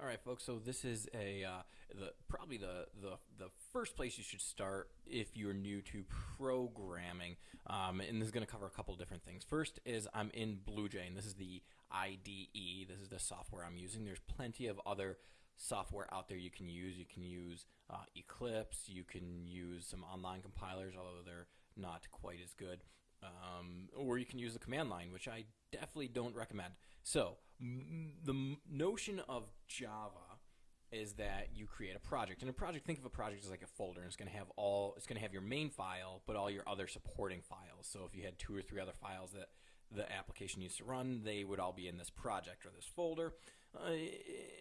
All right, folks. So this is a uh, the probably the, the the first place you should start if you're new to programming, um, and this is going to cover a couple different things. First is I'm in BlueJ, and this is the IDE. This is the software I'm using. There's plenty of other software out there you can use. You can use uh, Eclipse. You can use some online compilers, although they're not quite as good. Um, or you can use the command line, which I definitely don't recommend. So the notion of Java is that you create a project. And a project, think of a project as like a folder, and it's going to have all, it's going to have your main file, but all your other supporting files. So if you had two or three other files that the application needs to run, they would all be in this project or this folder. Uh,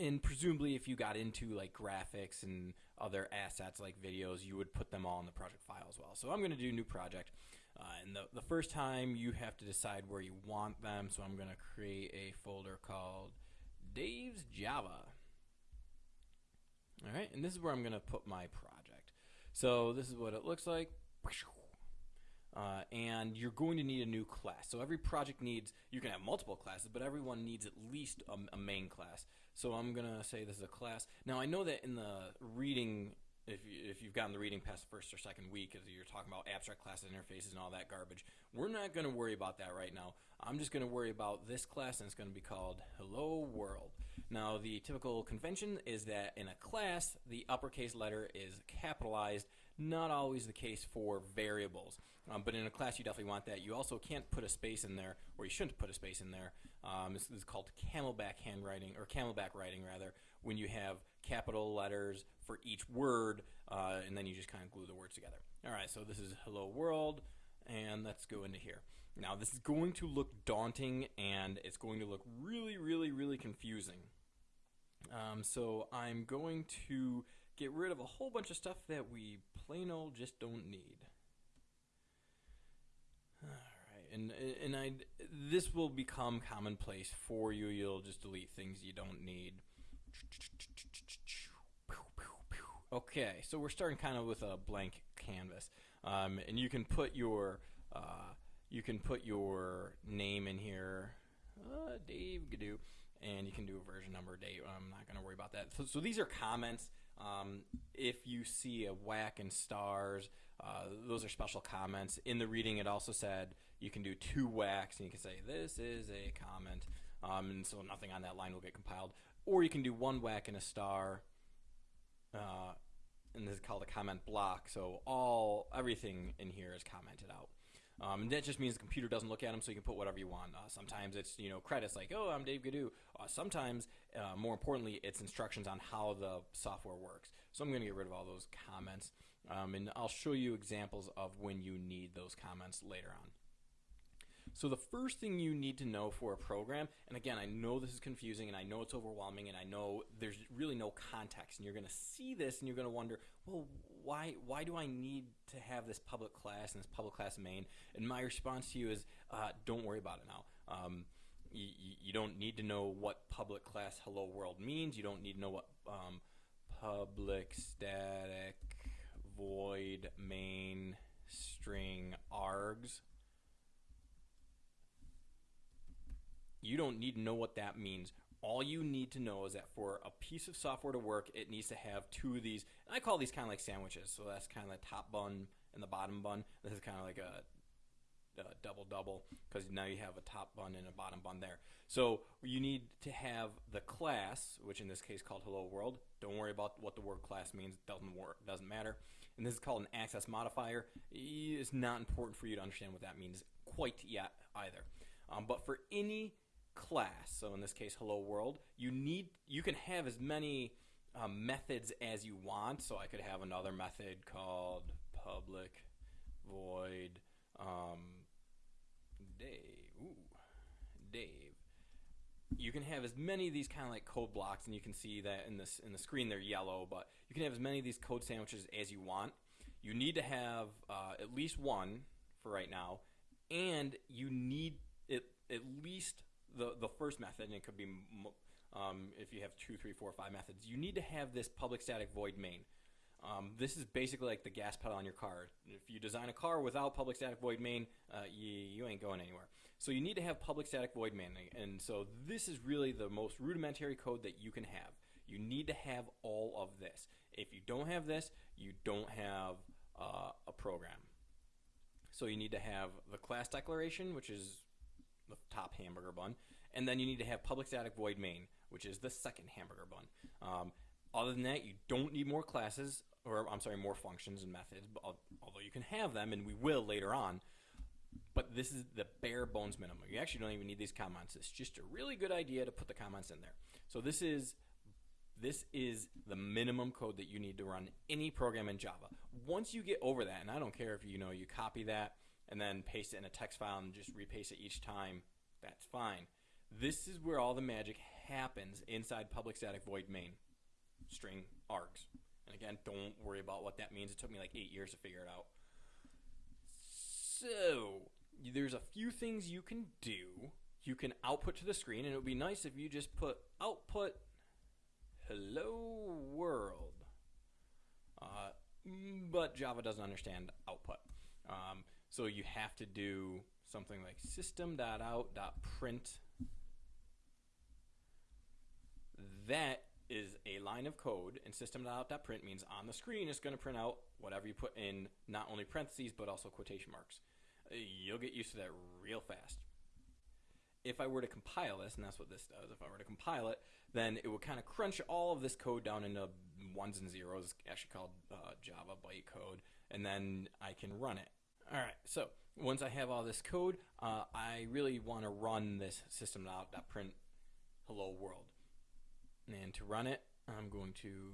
and presumably, if you got into like graphics and other assets like videos, you would put them all in the project file as well. So I'm going to do new project. Uh, and the, the first time you have to decide where you want them. So I'm going to create a folder called Dave's Java. All right, and this is where I'm going to put my project. So this is what it looks like. Uh, and you're going to need a new class. So every project needs, you can have multiple classes, but everyone needs at least a, a main class. So I'm going to say this is a class. Now I know that in the reading if, you, if you've gotten the reading past the first or second week, as you're talking about abstract classes, interfaces, and all that garbage, we're not going to worry about that right now. I'm just going to worry about this class, and it's going to be called Hello World. Now, the typical convention is that in a class, the uppercase letter is capitalized. Not always the case for variables, um, but in a class, you definitely want that. You also can't put a space in there, or you shouldn't put a space in there. Um, this is called camelback handwriting, or camelback writing rather, when you have capital letters for each word, uh, and then you just kind of glue the words together. All right, so this is hello world, and let's go into here. Now, this is going to look daunting, and it's going to look really, really, really confusing. Um, so I'm going to get rid of a whole bunch of stuff that we plain old just don't need. All right, and and I this will become commonplace for you. You'll just delete things you don't need. Okay, so we're starting kind of with a blank canvas, um, and you can put your uh, you can put your name in here, uh, Dave Gadoo, and you can do a version number, date. I'm not going to worry about that. So, so these are comments. Um, if you see a whack and stars, uh, those are special comments. In the reading, it also said you can do two whacks, and you can say this is a comment, um, and so nothing on that line will get compiled. Or you can do one whack and a star, uh, and this is called a comment block. So all everything in here is commented out. Um, and that just means the computer doesn't look at them, so you can put whatever you want. Uh, sometimes it's you know credits like, oh, I'm Dave Gadoo. Uh, sometimes, uh, more importantly, it's instructions on how the software works. So I'm going to get rid of all those comments, um, and I'll show you examples of when you need those comments later on. So the first thing you need to know for a program, and again, I know this is confusing and I know it's overwhelming and I know there's really no context and you're going to see this and you're going to wonder, well, why why do I need to have this public class and this public class main? And my response to you is, uh, don't worry about it now. Um, you, you, don't need to know what public class hello world means. You don't need to know what um, public static void main string args You don't need to know what that means. All you need to know is that for a piece of software to work, it needs to have two of these. And I call these kind of like sandwiches. So that's kind of the top bun and the bottom bun. This is kind of like a, double double because now you have a top bun and a bottom bun there. So you need to have the class, which in this case called Hello World. Don't worry about what the word class means; it doesn't work, doesn't matter. And this is called an access modifier. It's not important for you to understand what that means quite yet either. Um, but for any class, so in this case, hello world, you need you can have as many um, methods as you want. So I could have another method called public void um, Dave. Ooh, Dave. You can have as many of these kind of like code blocks, and you can see that in this in the screen they're yellow. But you can have as many of these code sandwiches as you want. You need to have uh, at least one for right now, and you need it at least the the first method, and it could be um, if you have two, three, four, five methods, you need to have this public static void main. Um, this is basically like the gas pedal on your car. If you design a car without public static void main, uh, you, you ain't going anywhere. So you need to have public static void main, and so this is really the most rudimentary code that you can have. You need to have all of this. If you don't have this, you don't have uh, a program. So you need to have the class declaration, which is the top hamburger bun, and then you need to have public static void main, which is the second hamburger bun. Um, other than that, you don't need more classes, or I'm sorry, more functions and methods, although you can have them, and we will later on. But this is the bare bones minimum. You actually don't even need these comments. It's just a really good idea to put the comments in there. So this is this is the minimum code that you need to run any program in Java. Once you get over that, and I don't care if you know you copy that and then paste it in a text file and just repaste it each time, that's fine. This is where all the magic happens inside public static void main string args. And again, don't worry about what that means. It took me like eight years to figure it out. So, there's a few things you can do. You can output to the screen, and it would be nice if you just put output hello world. Uh, but Java doesn't understand output. Um, so you have to do something like system.out.print. That is a line of code, and system.out.print means on the screen it's going to print out whatever you put in not only parentheses but also quotation marks. You'll get used to that real fast. If I were to compile this, and that's what this does, if I were to compile it, then it would kind of crunch all of this code down into ones and zeros, actually called uh, Java bytecode, and then I can run it. All right, so once I have all this code, uh, I really want to run this system.out.print hello world. And to run it, I'm going to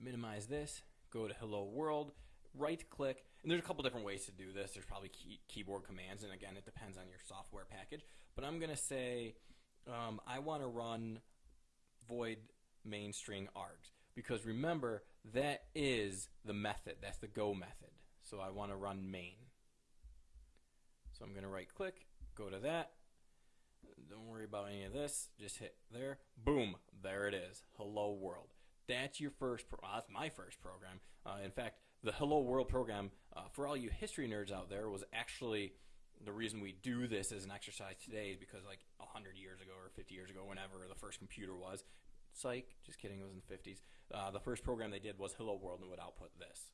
minimize this, go to hello world, right click, and there's a couple different ways to do this. There's probably key, keyboard commands, and again, it depends on your software package. But I'm going to say um, I want to run void main string args because remember that is the method. That's the go method. So I want to run main. So I'm going to right click, go to that. Don't worry about any of this. Just hit there. Boom. There it is. Hello world. That's your first. Pro- that's my first program. Uh, in fact, the Hello World program, uh, for all you history nerds out there, was actually the reason we do this as an exercise today is because like 100 years ago or 50 years ago, whenever the first computer was, psych, just kidding, it was in the 50s, uh, the first program they did was Hello World and would output this.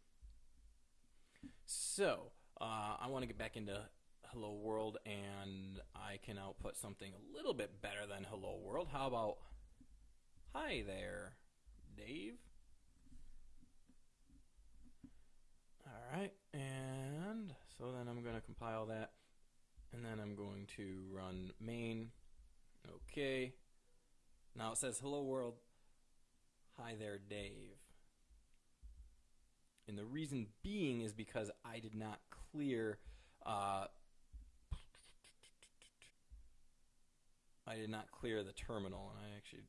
So, uh, I want to get back into Hello World and I can output something a little bit better than Hello World. How about, hi there, Dave? Alright, and so then I'm going to compile that, and then I'm going to run main, okay. Now it says, hello world, hi there Dave. And the reason being is because I did not clear, uh, I did not clear the terminal, and I actually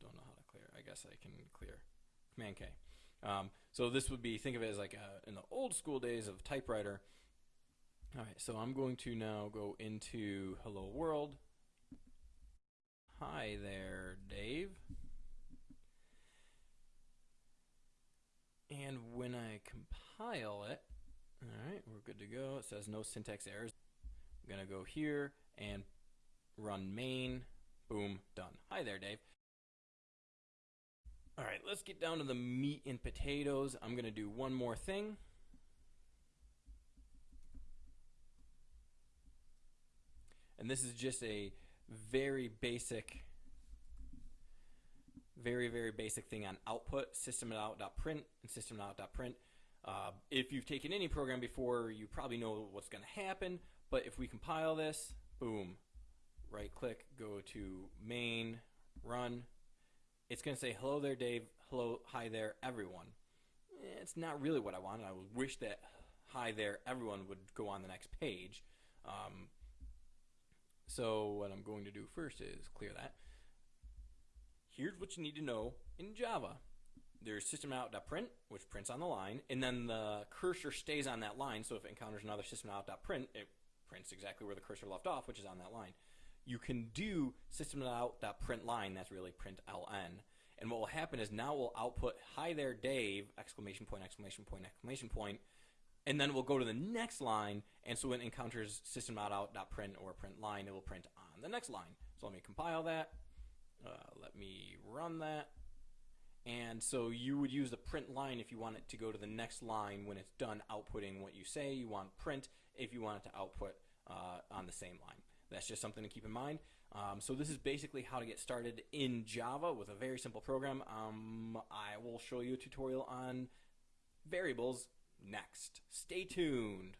don't know how to clear. I guess I can clear. Command K. Um, so this would be, think of it as like a, in the old school days of typewriter. All right, so I'm going to now go into Hello World. Hi there, Dave. And when I compile it, all right, we're good to go. It says no syntax errors. I'm going to go here and run main. Boom, done. Hi there, Dave. All right, let's get down to the meat and potatoes. I'm going to do one more thing. And this is just a very basic, very, very basic thing on output, system.out.print and system.out.print. Uh, if you've taken any program before, you probably know what's going to happen. But if we compile this, boom, right click, go to main, run, it's going to say, hello there, Dave. Hello, hi there, everyone. Eh, it's not really what I wanted. I wish that hi there, everyone would go on the next page. Um, so what I'm going to do first is clear that. Here's what you need to know in Java. There's systemout.print, which prints on the line, and then the cursor stays on that line, so if it encounters another systemout.print, it prints exactly where the cursor left off, which is on that line you can do system.out.println, that's really print ln. And what will happen is now we'll output hi there Dave, exclamation point, exclamation point, exclamation point, and then we'll go to the next line, and so when it encounters system.out.print or print line, it will print on the next line. So let me compile that. Uh, let me run that. And so you would use the print line if you want it to go to the next line when it's done outputting what you say. You want print if you want it to output uh, on the same line. That's just something to keep in mind. Um, so this is basically how to get started in Java with a very simple program. Um, I will show you a tutorial on variables next. Stay tuned.